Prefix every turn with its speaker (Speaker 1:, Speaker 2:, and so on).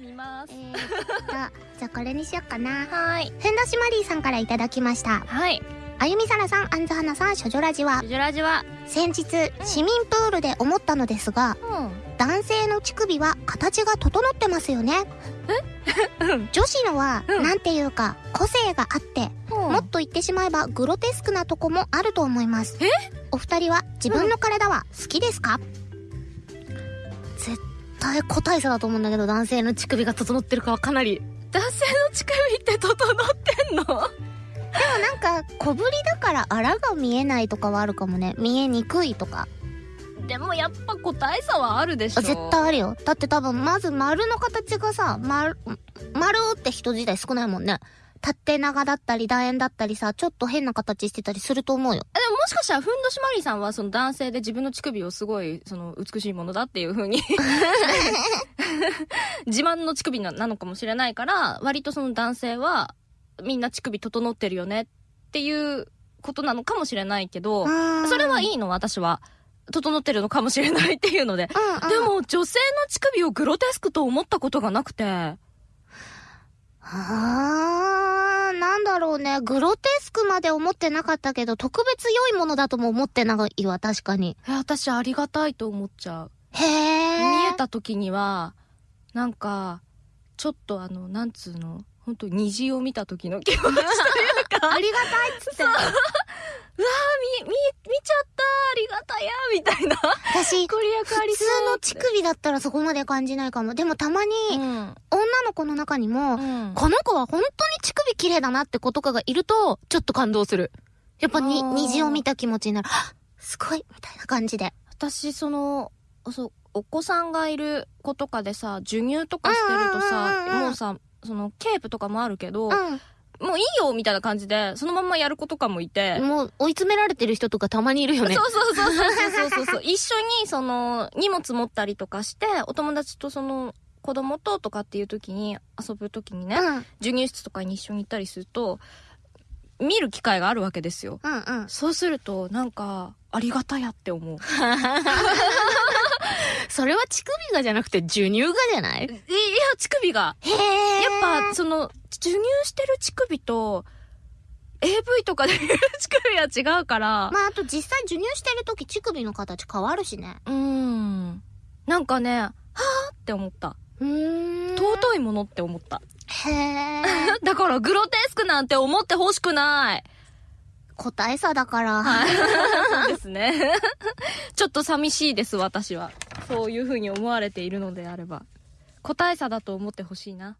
Speaker 1: 見ます。
Speaker 2: えー、じゃあこれにしよっかな。
Speaker 1: はい。
Speaker 2: ふんどしマリーさんからいただきました。
Speaker 1: はい。
Speaker 2: あゆみさらさんあんずはなさん処女ラジは。
Speaker 1: ジュラジは？
Speaker 2: 先日市民プールで思ったのですが
Speaker 1: うん。
Speaker 2: 男性の乳首は形が整ってますよね。女子のは、
Speaker 1: うん。
Speaker 2: なんていうか個性があってもっと言ってしまえばグロテスクなとこもあると思います。
Speaker 1: え？
Speaker 2: お二人は自分の体は好きですか、絶対個体差だと思うんだけど男性の乳首が整ってるかはかなり。
Speaker 1: 男性の乳首って整ってんの？
Speaker 2: なんか小ぶりだからあらが見えないとかはあるかもね。見えにくいとか。
Speaker 1: でもやっぱ個体差はあるでしょ。
Speaker 2: あ絶対あるよ。だって多分まず丸の形がさ丸丸って人自体少ないもんね縦長だったり楕円だったりさちょっと変な形してたりすると思うよ。
Speaker 1: でももしかしたらふんどしマリーさんはその男性で自分の乳首をすごいその美しいものだっていう風に 自慢の乳首ななのかもしれないから割とその男性はみんな乳首整ってるよねっていうことなのかもしれないけどそれはい
Speaker 2: い
Speaker 1: いの私は。整ってるのかもしれないっていうので。
Speaker 2: うんうん。
Speaker 1: でも女性の乳首をグロテスクと思ったことがなくて
Speaker 2: あー、なんだろうね。グロテスクまで思ってなかったけど、特別良いものだとも思ってないわ、確かに。
Speaker 1: え私ありがたいと思っちゃう
Speaker 2: へー。
Speaker 1: 見えた時にはなんかちょっとあのなんつうの？本当虹を見た時の気持ちというか
Speaker 2: ありがたいっつって。
Speaker 1: うわー見見見ちゃったありがたやみたいな
Speaker 2: 私、普通の乳首だったらそこまで感じないかも。でもたまに、
Speaker 1: うん
Speaker 2: 女の子の中にも、
Speaker 1: うん
Speaker 2: この子は本当に乳首綺麗だなって子とかがいると、ちょっと感動する。やっぱに、虹を見た気持ちになる。すごいみたいな感じで。
Speaker 1: 私そのそうお子さんがいる子とかでさ授乳とかしてるとさもうさそのケープとかもあるけど、
Speaker 2: う
Speaker 1: もういいよみたいな感じでそのまんまやる子とかもいて、
Speaker 2: ん。もう追い詰められてる人とかたまにいるよね。
Speaker 1: そうそうそうそうそうそうそう一緒にその荷物持ったりとかしてお友達とその子供ととかっていう時に遊ぶ時にね、
Speaker 2: うん。
Speaker 1: 授乳室とかに一緒に行ったりすると見る機会があるわけですよ
Speaker 2: うんうん。
Speaker 1: そうするとなんかありがたやって思う
Speaker 2: それは乳首がじゃなくて授乳がじゃない？
Speaker 1: いいや乳首が
Speaker 2: へえ。
Speaker 1: やっぱその授乳してる乳首と AV とかで乳首は違うから、
Speaker 2: まあ、あと実際授乳してる時乳首の形変わるしね。
Speaker 1: うーんなんかねはあって思った
Speaker 2: うーん。
Speaker 1: 尊いものって思った
Speaker 2: へえ。
Speaker 1: だからグロテスクなんて思ってほしくない。
Speaker 2: 個体差だから。
Speaker 1: はい。そうですね。ちょっと寂しいです、私は。そういう風に思われているのであれば。個体差だと思ってほしいな。